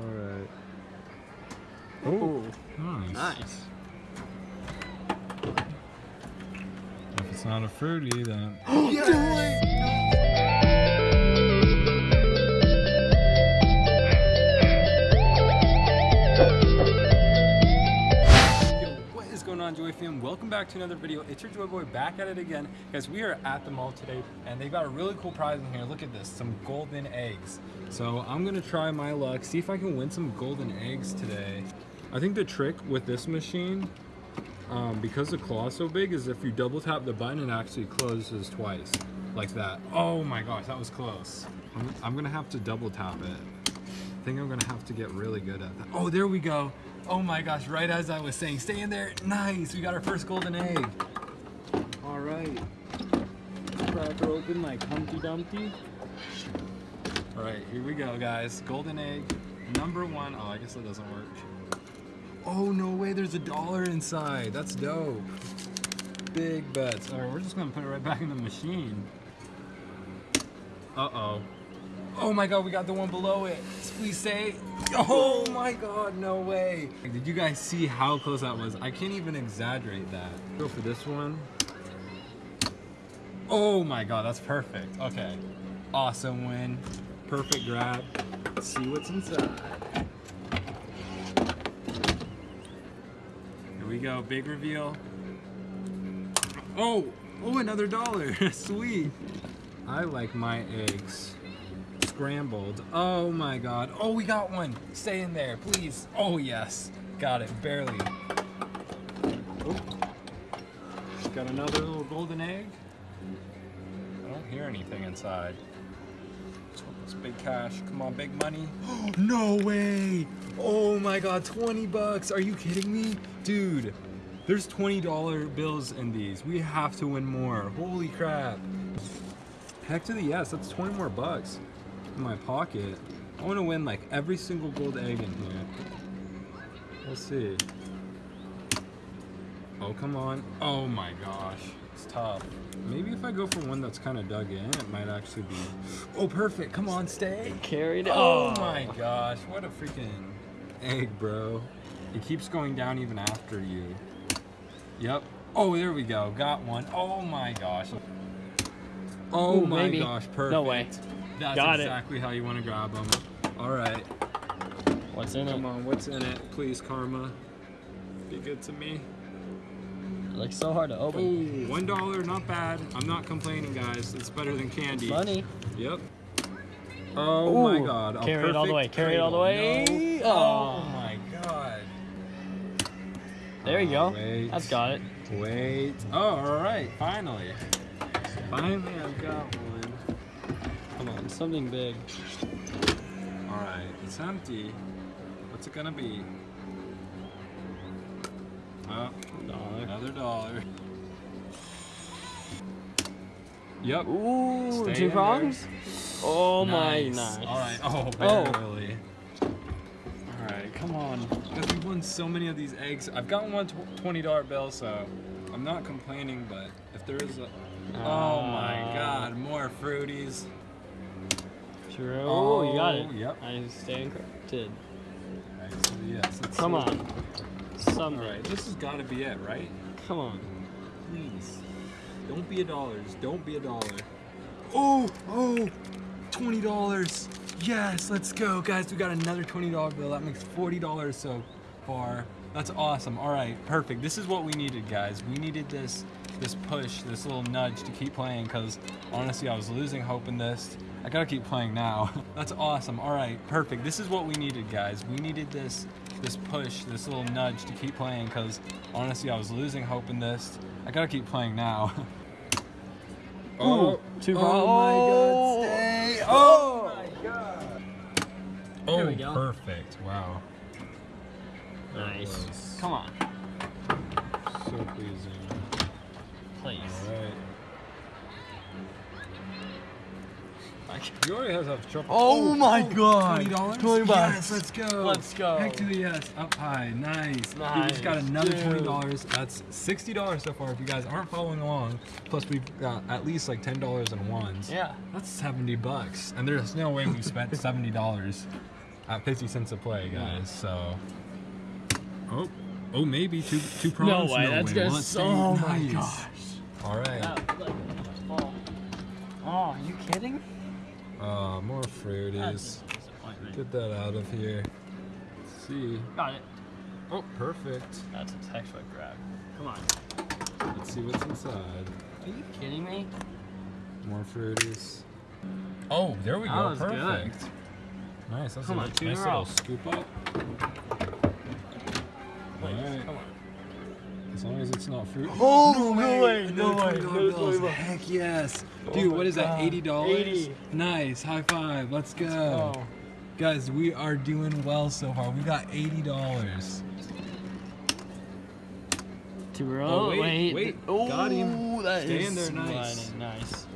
Alright. Ooh, Nice. nice. If it's not a fruity, then. Yo, is going on, Joy fam? Welcome back to another video. It's your Joy Boy back at it again. Guys, we are at the mall today, and they got a really cool prize in here. Look at this, some golden eggs. So I'm gonna try my luck, see if I can win some golden eggs today. I think the trick with this machine, um, because the claw is so big, is if you double tap the button, it actually closes twice, like that. Oh my gosh, that was close. I'm, I'm gonna have to double tap it. I think I'm gonna have to get really good at that. Oh, there we go. Oh my gosh, right as I was saying, stay in there. Nice, we got our first golden egg. All right. Crack open like Humpty Dumpty. All right, here we go, guys. Golden egg, number one. Oh, I guess that doesn't work. Oh, no way, there's a dollar inside. That's dope. Big bets. All right, we're just gonna put it right back in the machine. Uh-oh. Oh my god, we got the one below it. Please say. Oh my god, no way. Did you guys see how close that was? I can't even exaggerate that. Go for this one. Oh my god, that's perfect. Okay. Awesome win. Perfect grab. Let's see what's inside. Here we go, big reveal. Oh, oh, another dollar. Sweet. I like my eggs scrambled. Oh my god. Oh, we got one. Stay in there, please. Oh, yes. Got it, barely. Got another little golden egg. I don't hear anything inside. Let's hope it's big cash. Come on, big money. no way. Oh my god, 20 bucks. Are you kidding me? Dude, there's $20 bills in these. We have to win more. Holy crap. Heck to the yes, that's 20 more bucks in my pocket. I want to win like every single gold egg in here. We'll see. Oh, come on. Oh my gosh. It's tough. Maybe if I go for one that's kind of dug in, it might actually be... Oh, perfect. Come on, stay. Carried it. Oh, oh my gosh. What a freaking egg, bro. It keeps going down even after you. Yep. Oh, there we go. Got one. Oh my gosh. Oh Ooh, my maybe. gosh. Perfect. No way. That's Got it. exactly how you want to grab them. All right. What's in Come it? Come on. What's in it? Please, karma. Be good to me. It looks so hard to open. one dollar. Not bad. I'm not complaining, guys. It's better than candy. Funny. Yep. Oh my god. a carry it all the way, carry it all the way. No. Oh Oh. my god. There you Oh, go. wait. That's got it. Wait. Oh, alright. Finally. Finally, I've got one. Something big. Alright. It's empty. What's it gonna be? Oh, Dollar. another dollar. Yep. Ooh, Stay two prongs? Oh my, nice. Alright, oh, Oh. barely. Alright, come on. Because we've won so many of these eggs. I've gotten one $20 bill, so I'm not complaining, but if there is a. Oh my Ah. god, more fruities. True. Oh, you got it. Yep. I corrected. Alright, so yes, let's Come see. on. Something. Alright, this has gotta be it, right? Come on. Please. Don't be a dollars. Don't be a dollar. Oh, oh, $20. Yes, let's go. Guys, we got another $20 bill. That makes $40 so far. That's awesome. All right, perfect. This is what we needed, guys. We needed this this push, this little nudge to keep playing because honestly, I was losing hope in this. I gotta keep playing now. That's awesome. All right, perfect. This is what we needed, guys. We needed this this push, this little nudge to keep playing because honestly, I was losing hope in this. I gotta keep playing now. Oh, Ooh, two oh prongs. my god, stay! Oh. Oh my god! There Oh, we go. perfect. Wow. Nice. Come on. So pleasing. Please. Alright. You already have to trouble. Oh, oh my oh, god. $20? 20 bucks. Yes, let's go. Let's go. Heck to the yes. Up high. Nice. nice. We just got another dude. $20. That's $60 so far if you guys aren't following along. Plus we've got at least like $10 in ones. Yeah. That's 70 bucks. And there's no way we spent $70. at 50 cents a play, guys. So, oh, oh, maybe two two prongs. No way, that's gonna Well, so- oh my gosh. All right. Oh, are you kidding? Uh, more fruities. Get that out of here. Let's see. Got it. Oh, perfect. That's a textbook grab. Come on. Let's see what's inside. Are you kidding me? More fruities. Oh, there we That go. was good. Perfect. Nice. That's Come a on, two in nice a little scoop up. As long as it's not fruit. Oh, no way, Another no way, $20 no way. Heck yes. Oh Dude, my what is that? Eighty dollars. 80. Nice. High five. Let's go. Oh. Guys, we are doing well so far. We got eighty dollars. Two row. Oh, wait, wait. wait. Oh, Got him. that Stay is in there, nice. sliding, Nice.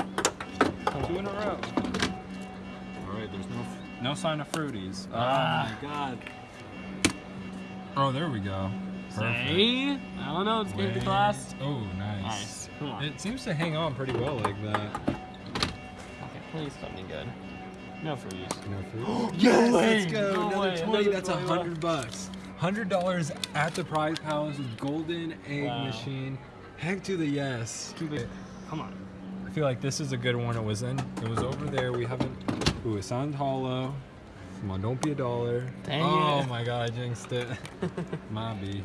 Two in a row. All right. There's no no sign of fruities. Ah. Oh my god. Oh, there we go. Perfect. See? I don't know. It's getting the Wait. glass. Oh, nice. Nice. It seems to hang on pretty well like that. Okay, please something good. No fruities. No fruit. yes, Let's go. No another way, 20. another That's a 20 hundred bucks. Hundred dollars at the prize palace with golden egg Wow. machine. Heck to the yes. Come on. I feel like this is a good one. It was in. It was over there. We haven't. Ooh, it sounds hollow. Come on, don't be a dollar. Dang oh it. my god, I jinxed it. Mobby.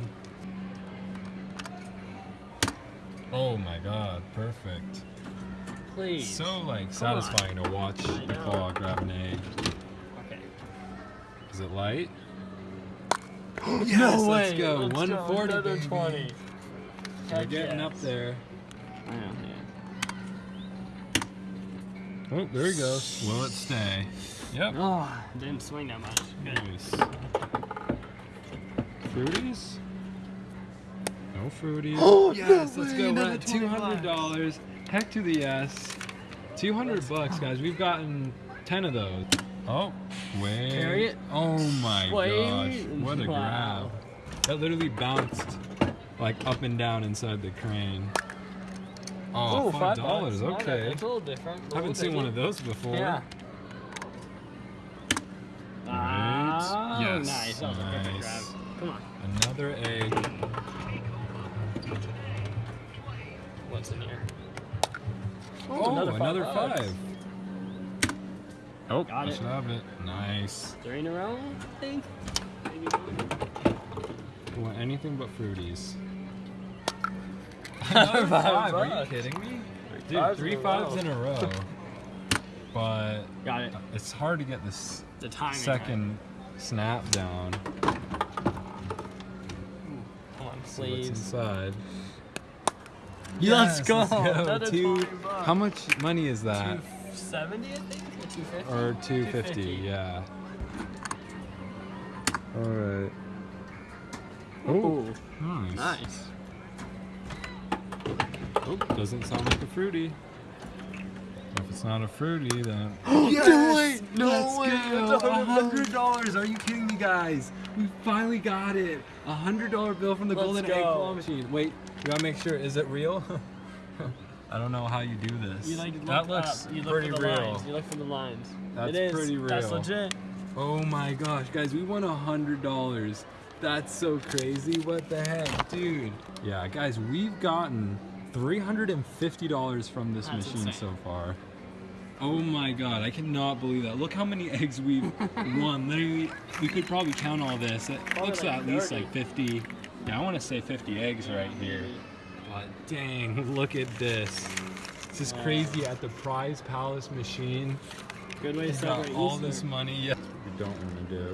Oh my god, perfect. Please. So like Come on. satisfying to watch I the claw grab an egg. Okay. Is it light? no Yes, way. let's go. Let's 140, Another baby. 20. We're Heck getting yes. up there. Yeah. Oh, there he goes. Will it stay? Yep. Oh, didn't swing that much. Good. Nice. Fruities? No fruities. Oh, yes, no let's way, go. We're at two hundred dollars. Heck to the yes. Two hundred bucks, guys. We've gotten ten of those. Oh, wait. Carry it. Oh my Wait. gosh! What a Wow. grab! That literally bounced like up and down inside the crane. Oh, Ooh, five bucks. dollars. Not bad. Okay. It's a little different. I Haven't seen take one of those before. Yeah. Oh, Yes. nice. That was a perfect Nice. grab. Come on. Another egg. What's in here? Oh, another another, five five. Oh, Got I it. should have it. Nice. Three in a row, I think. Maybe one. Want anything but fruities. Another Five five. Are you kidding me? Dude, fives three in a fives row. in a row. But Got it. it's hard to get this The timing. second snap down. Come on, See what's please. inside. Let's go. let's go. Two- How much money is that? 270, I think? Or 250? Or 250, yeah. Alright. Oh, nice. nice. Oh, doesn't sound like a fruity. If it's not a fruity, then. Yes! No Let's way! go! It's a A hundred hundred dollars! Are you kidding me, guys? We finally got it! A hundred dollar bill from the Let's Golden go. Egg Claw Machine. Wait, we gotta make sure. Is it real? I don't know how you do this. You like look that looks up. You look pretty for the real. Lines. You look for the lines. That's it is. pretty That's real. legit. Oh my gosh, guys, we won a hundred dollars. That's so crazy. What the heck, dude? Yeah, guys, we've gotten three hundred and fifty dollars from this That's machine insane. so far. Oh my god, I cannot believe that. Look how many eggs we've won. Literally, we could probably count all this. It Probably looks like at least like 50. Yeah, I want to say 50 eggs right here. But dang, look at this. This is crazy at the Prize Palace machine. Good way to We got celebrate all Easter. this money. Yes. We don't want to do.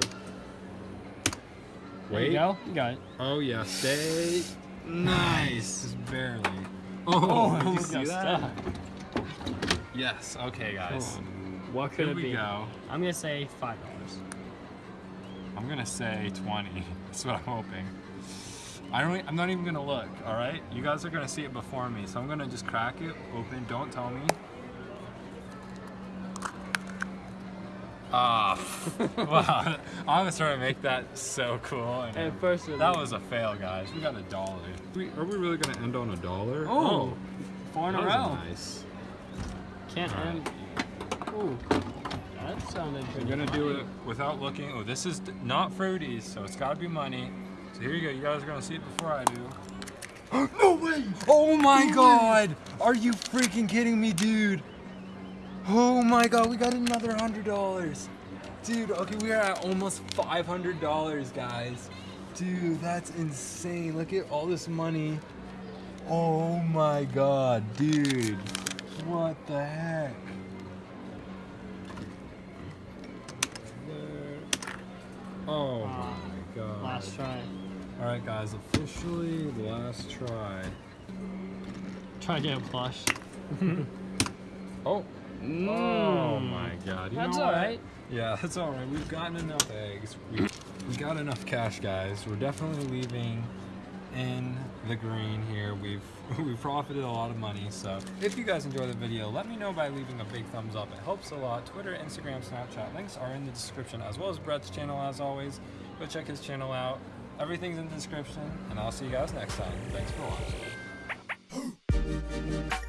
There you go. You got it. Oh yeah, stay. Nice. Just barely. Oh, oh did you you see that? stuck. Yes. Okay, guys. What could Here it we be? go. I'm gonna say five dollars. I'm gonna say 20. That's what I'm hoping. I don't. I'm not even gonna look. All right. You guys are gonna see it before me, so I'm gonna just crack it open. Don't tell me. Ah, wow! I'm gonna try to make that so cool. And And first, that was a fail, guys. We got a dollar. We, are we really gonna end on a dollar? Oh, four in that a was row. nice. Can't All right. end. Ooh. That sounded You're gonna do it without looking. Oh, this is not fruities, so it's gotta be money. So here you go. You guys are gonna see it before I do. no way! Oh my god! Are you freaking kidding me, dude? Oh my god, we got another hundred dollars. Dude, okay, we are at almost five hundred dollars, guys. Dude, that's insane. Look at all this money. Oh my god, dude. What the heck? Oh Ah, my god. Last try. Alright guys, officially last try. Try to get a plush. Oh. Oh my god. You That's alright. Yeah, that's alright. We've gotten enough eggs. We, we got enough cash guys. We're definitely leaving in the green here. We've we've profited a lot of money. So if you guys enjoy the video, let me know by leaving a big thumbs up. It helps a lot. Twitter, Instagram, Snapchat links are in the description as well as Brett's channel as always. Go check his channel out. Everything's in the description, and I'll see you guys next time. Thanks for watching.